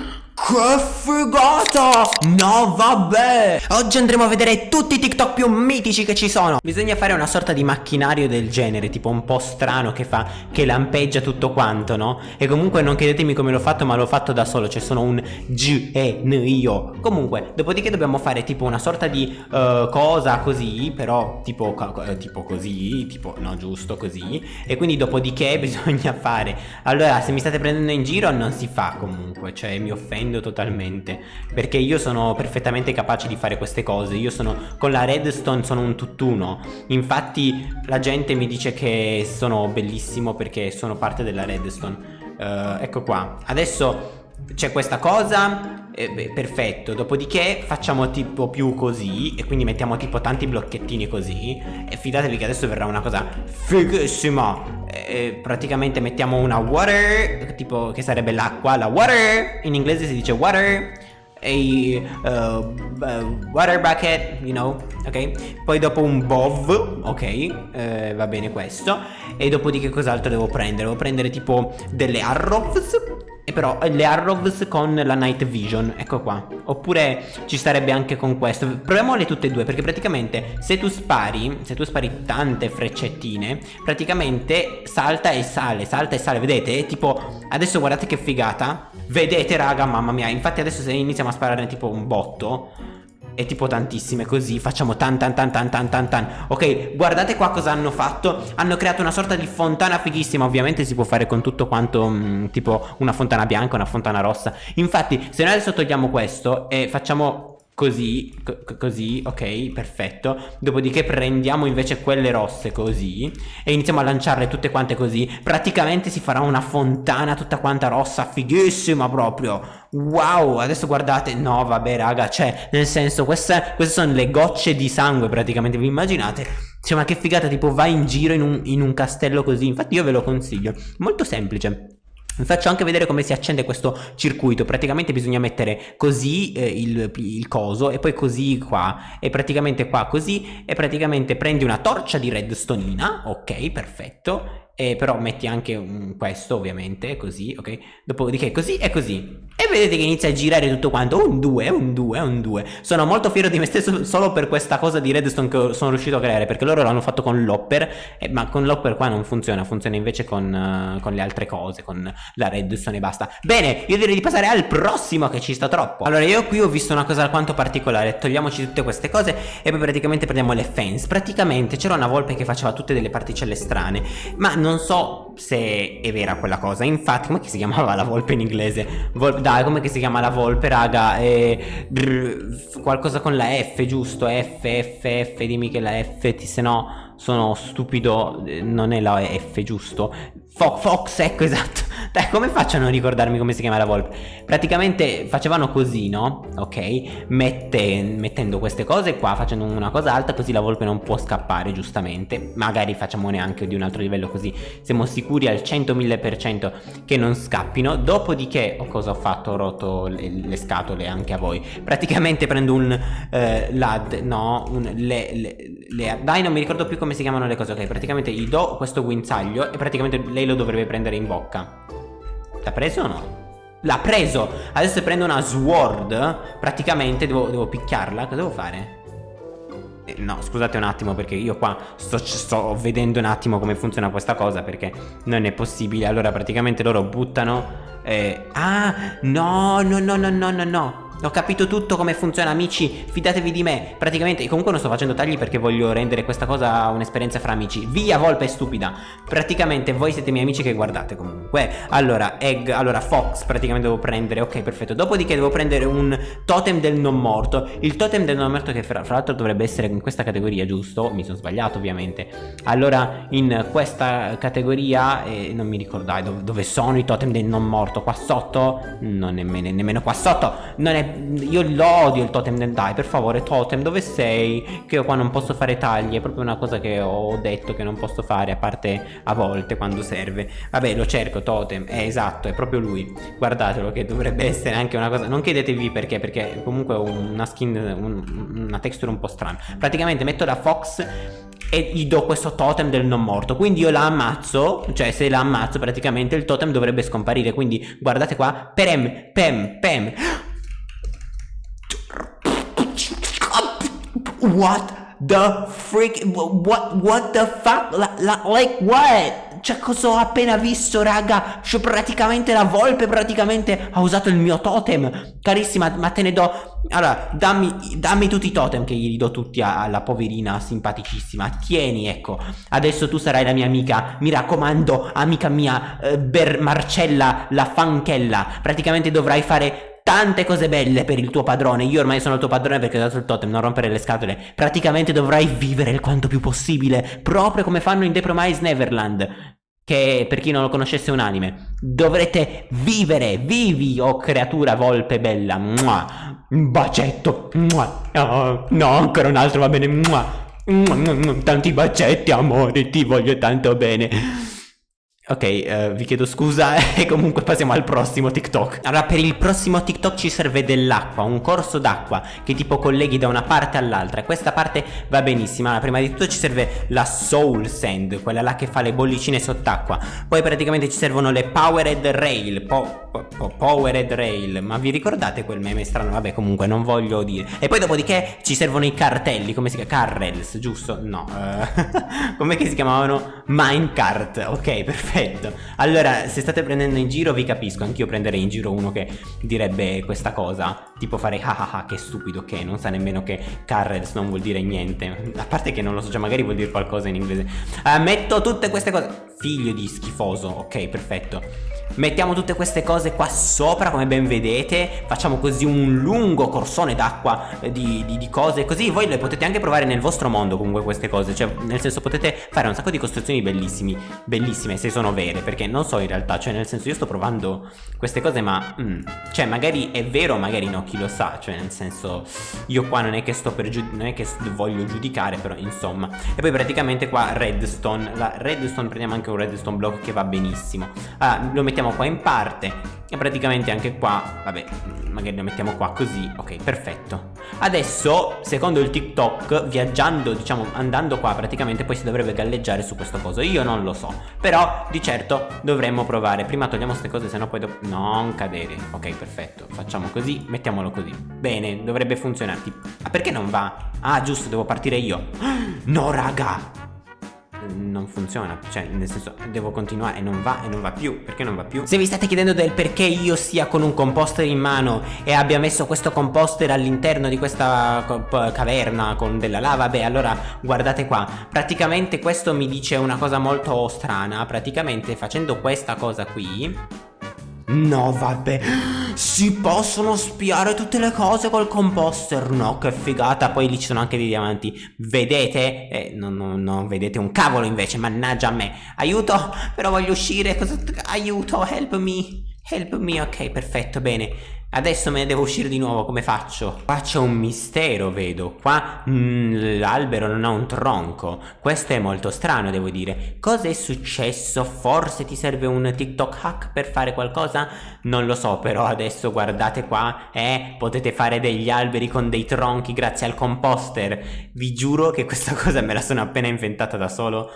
Yeah. Che figata! No vabbè! Oggi andremo a vedere tutti i TikTok più mitici che ci sono Bisogna fare una sorta di macchinario del genere Tipo un po' strano che fa Che lampeggia tutto quanto, no? E comunque non chiedetemi come l'ho fatto ma l'ho fatto da solo Cioè sono un G E N io Comunque, dopodiché dobbiamo fare tipo una sorta di uh, cosa così Però tipo, co tipo così Tipo, no giusto, così E quindi dopodiché bisogna fare Allora, se mi state prendendo in giro non si fa comunque Cioè mi offendo totalmente perché io sono perfettamente capace di fare queste cose. Io sono con la redstone sono un tutt'uno. Infatti la gente mi dice che sono bellissimo perché sono parte della redstone. Uh, ecco qua. Adesso c'è questa cosa eh, beh, perfetto dopodiché facciamo tipo più così e quindi mettiamo tipo tanti blocchettini così e fidatevi che adesso verrà una cosa fighissima eh, praticamente mettiamo una water tipo che sarebbe l'acqua la water in inglese si dice water a uh, water bucket, you know, ok? Poi dopo un bov, ok, eh, va bene questo. E dopo di che cos'altro devo prendere? Devo prendere tipo delle arrows e però eh, le Arrows con la Night Vision, ecco qua. Oppure ci starebbe anche con questo. Proviamole tutte e due perché praticamente se tu spari Se tu spari tante freccettine Praticamente salta e sale, salta e sale. Vedete? Tipo adesso guardate che figata. Vedete raga, mamma mia. Infatti adesso se iniziamo a sparare tipo un botto e tipo tantissime così facciamo tan tan tan tan tan tan tan. Ok guardate qua cosa hanno fatto. Hanno creato una sorta di fontana fighissima. Ovviamente si può fare con tutto quanto mh, mm, tipo una fontana bianca una fontana rossa. Infatti se noi adesso togliamo questo e facciamo così, così, ok, perfetto. Dopodiché prendiamo invece quelle rosse così E iniziamo a lanciarle tutte quante così. Praticamente si farà una fontana tutta quanta rossa, fighissima proprio. Wow, adesso guardate, no vabbè raga, cioè nel senso queste, queste sono le gocce di sangue praticamente, vi immaginate? Cioè ma che figata, tipo vai in giro in un, in un castello così, infatti io ve lo consiglio, molto semplice vi faccio anche vedere come si accende questo circuito. Praticamente bisogna mettere così eh, il, il, coso e poi così qua. E praticamente qua così. E praticamente prendi una torcia di redstonina ok perfetto e però metti anche un, questo ovviamente così ok? Dopodiché così e così. E vedete che inizia a girare tutto quanto. Un 2 un 2 un 2 sono molto fiero di me stesso solo per questa cosa di redstone che sono riuscito a creare perché loro l'hanno fatto con l'hopper eh, ma con l'hopper qua non funziona funziona invece con, uh, con le altre cose con la redstone e basta. Bene io direi di passare al prossimo che ci sta troppo. Allora io qui ho visto una cosa alquanto particolare. Togliamoci tutte queste cose e poi praticamente prendiamo le fence. Praticamente c'era una volpe che faceva tutte delle particelle strane ma non non so se è vera quella cosa Infatti come si chiamava la volpe in inglese? Vol dai come si chiama la volpe raga? Eh, brr, qualcosa con la F giusto? F F F dimmi che la F se no sono stupido eh, Non è la F giusto? Fox, Fox ecco esatto dai, come faccio a non ricordarmi come si chiama la volpe? Praticamente facevano così, no? Ok? Mette, mettendo queste cose qua, facendo una cosa alta, così la volpe non può scappare, giustamente. Magari facciamone anche di un altro livello, così siamo sicuri al 100.000% che non scappino. Dopodiché, oh, cosa ho fatto? Ho rotto le, le scatole anche a voi. Praticamente prendo un eh, lad, no? Un, le, le, le, dai, non mi ricordo più come si chiamano le cose, ok? Praticamente gli do questo guinzaglio e praticamente lei lo dovrebbe prendere in bocca. L'ha preso o no? L'ha preso Adesso prendo una sword Praticamente devo, devo picchiarla Cosa devo fare? Eh, no, scusate un attimo perché io qua sto, sto, vedendo un attimo come funziona questa cosa Perché non è possibile Allora praticamente loro buttano eh, Ah, no, no, no, no, no, no, no ho capito tutto come funziona amici. Fidatevi di me. Praticamente comunque non sto facendo tagli perché voglio rendere questa cosa un'esperienza fra amici. Via volpe stupida. Praticamente voi siete i miei amici che guardate comunque. Allora egg Allora fox praticamente devo prendere. Ok perfetto. Dopodiché devo prendere un totem del non morto. Il totem del non morto che fra, fra l'altro dovrebbe essere in questa categoria giusto? Mi sono sbagliato ovviamente. Allora in questa categoria eh, Non mi ricordai dove, dove sono i totem del non morto? Qua sotto? Non nemmeno, nemmeno qua sotto. Non è io lo odio il totem del dai per favore totem dove sei? Che io qua non posso fare tagli è proprio una cosa che ho detto che non posso fare a parte a volte quando serve. Vabbè lo cerco totem è esatto è proprio lui. Guardatelo che dovrebbe essere anche una cosa non chiedetevi perché perché comunque una skin un, una texture un po' strana. Praticamente metto la fox e gli do questo totem del non morto quindi io la ammazzo cioè se la ammazzo praticamente il totem dovrebbe scomparire quindi guardate qua perem pem pem what the freak what what the fuck like what? Cioè cosa ho appena visto raga? Cioè praticamente la volpe praticamente. Ha usato il mio totem. Carissima ma te ne do allora dammi, dammi tutti i totem che gli do tutti alla poverina simpaticissima. Tieni ecco. Adesso tu sarai la mia amica. Mi raccomando amica mia eh, Marcella la fanchella. Praticamente dovrai fare tante cose belle per il tuo padrone. Io ormai sono il tuo padrone perché ho dato il totem Non rompere le scatole. Praticamente dovrai vivere il quanto più possibile Proprio come fanno in The Promise Neverland che per chi non lo conoscesse un anime. Dovrete vivere vivi oh creatura volpe bella. Mua. un bacetto. Mua. Oh, no ancora un altro va bene. Mua. tanti bacetti amore ti voglio tanto bene Ok, uh, vi chiedo scusa e comunque passiamo al prossimo TikTok. Allora, per il prossimo TikTok ci serve dell'acqua, un corso d'acqua che tipo colleghi da una parte all'altra. Questa parte va benissimo. Allora, prima di tutto ci serve la Soul Sand, quella là che fa le bollicine sott'acqua. Poi praticamente ci servono le Powered Rail, po po Powered Rail. Ma vi ricordate quel meme strano? Vabbè, comunque non voglio dire. E poi dopodiché ci servono i cartelli, come si chiama? Carrels, giusto? No. Uh, come si chiamavano? Minecart. Ok, perfetto perfetto Allora se state prendendo in giro vi capisco. Anch'io prenderei in giro uno che direbbe questa cosa Tipo fare ah ah ah che stupido che Non sa nemmeno che Carrels non vuol dire niente. A parte che non lo so cioè magari vuol dire qualcosa in inglese. Uh, Metto tutte queste cose. Figlio di schifoso Ok perfetto. Mettiamo tutte queste cose qua sopra come ben vedete. Facciamo così un lungo corsone d'acqua eh, di, di, di, cose Così. Voi le potete anche provare nel vostro mondo comunque queste cose. Cioè nel senso potete fare un sacco di costruzioni bellissimi Bellissime se sono vere. Perché non so in realtà Cioè nel senso io sto provando queste cose ma mm, Cioè magari è vero magari no chi lo sa Cioè nel senso io qua non è che sto per Non è che voglio giudicare però insomma. E poi praticamente qua redstone La redstone prendiamo anche un redstone block che va benissimo. Allora lo mettiamo mettiamo qua in parte e praticamente anche qua, vabbè, magari lo mettiamo qua così, ok, perfetto. Adesso, secondo il TikTok, viaggiando, diciamo, andando qua, praticamente poi si dovrebbe galleggiare su questo coso. Io non lo so, però di certo dovremmo provare. Prima togliamo queste cose, sennò poi dopo... Non cadere. Ok, perfetto. Facciamo così, mettiamolo così. Bene, dovrebbe funzionare. Ah, perché non va? Ah, giusto, devo partire io. No, raga! Non funziona. Cioè nel senso devo continuare e non va e non va più. Perché non va più? Se vi state chiedendo del perché io sia con un composter in mano E abbia messo questo composter all'interno di questa caverna con della lava Beh allora guardate qua. Praticamente questo mi dice una cosa molto strana. Praticamente facendo questa cosa qui No vabbè Si possono spiare tutte le cose col composter. No che figata. Poi lì ci sono anche dei diamanti Vedete? Eh, non, non, non vedete un cavolo invece Mannaggia a me. Aiuto Però voglio uscire. Cosa... Aiuto Help me Help me Ok perfetto bene Adesso me ne devo uscire di nuovo, come faccio? Qua c'è un mistero, vedo Qua mm, l'albero non ha un tronco Questo è molto strano, devo dire Cosa è successo? Forse ti serve un TikTok hack per fare qualcosa? Non lo so, però adesso guardate qua Eh, potete fare degli alberi con dei tronchi grazie al composter Vi giuro che questa cosa me la sono appena inventata da solo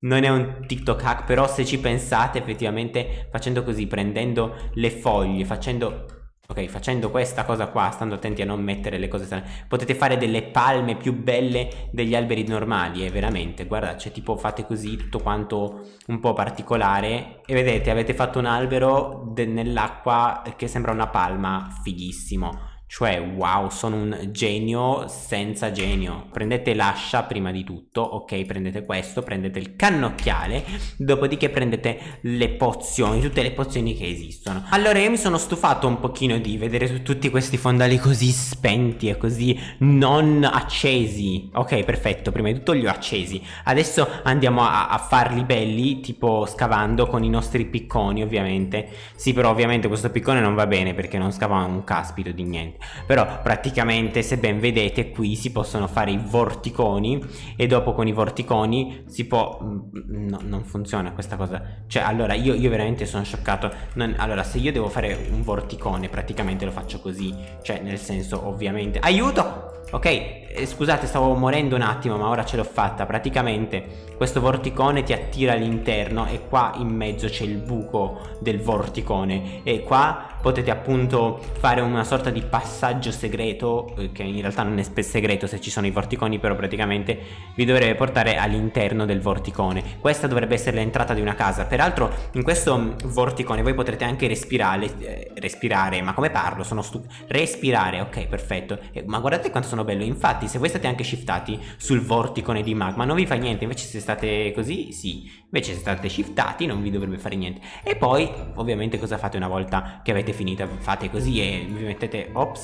non è un TikTok hack, però se ci pensate effettivamente facendo così, prendendo le foglie, facendo Ok, facendo questa cosa qua, stando attenti a non mettere le cose strane, potete fare delle palme più belle degli alberi normali, eh, veramente. Guarda, cioè tipo fate così, tutto quanto un po' particolare e vedete, avete fatto un albero nell'acqua che sembra una palma, fighissimo. Cioè, wow, sono un genio senza genio. Prendete l'ascia prima di tutto, ok? Prendete questo, prendete il cannocchiale, dopodiché prendete le pozioni, tutte le pozioni che esistono. Allora, io mi sono stufato un pochino di vedere tutti questi fondali così spenti e così non accesi. Ok, perfetto, prima di tutto li ho accesi. Adesso andiamo a, a farli belli, tipo scavando con i nostri picconi, ovviamente. Sì, però ovviamente questo piccone non va bene perché non scava un caspito di niente. Però praticamente se ben vedete qui si possono fare i vorticoni e dopo con i vorticoni si può mm, no, non funziona questa cosa. Cioè allora io, io veramente sono scioccato. Non, allora se io devo fare un vorticone praticamente lo faccio così. Cioè nel senso ovviamente. Aiuto! Ok, eh, scusate stavo morendo un attimo ma ora ce l'ho fatta. Praticamente questo vorticone ti attira all'interno e qua in mezzo c'è il buco del vorticone. E qua potete appunto fare una sorta di passaggio segreto eh, Che in realtà non è segreto se ci sono i vorticoni Però praticamente vi dovrebbe portare all'interno del vorticone. Questa dovrebbe essere l'entrata di una casa. Peraltro in questo vorticone voi potrete anche respirare eh, Respirare, ma come parlo? Sono stupido Respirare, ok perfetto. Eh, Ma guardate quanto sono bello. Infatti se voi state anche shiftati sul vorticone di magma non vi fa niente. Invece se state così sì. Invece se state shiftati non vi dovrebbe fare niente. E poi ovviamente cosa fate una volta che avete finito? Fate così e vi mettete Ops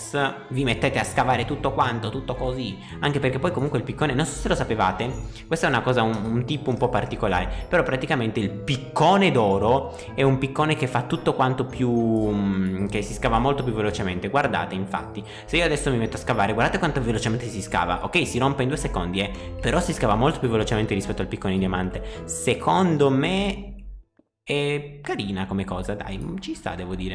Vi mettete a scavare tutto quanto Tutto così. Anche perché poi comunque il piccone Non so se lo sapevate Questa è una cosa un, un tipo un po' particolare Però praticamente il piccone d'oro È un piccone che fa tutto quanto più mm, Che si scava molto più velocemente. Guardate infatti Se io adesso mi metto a scavare Guardate quanto velocemente si scava. Ok si rompe in due secondi eh Però si scava molto più velocemente rispetto al piccone di diamante. Secondo me è carina come cosa, dai, ci sta devo dire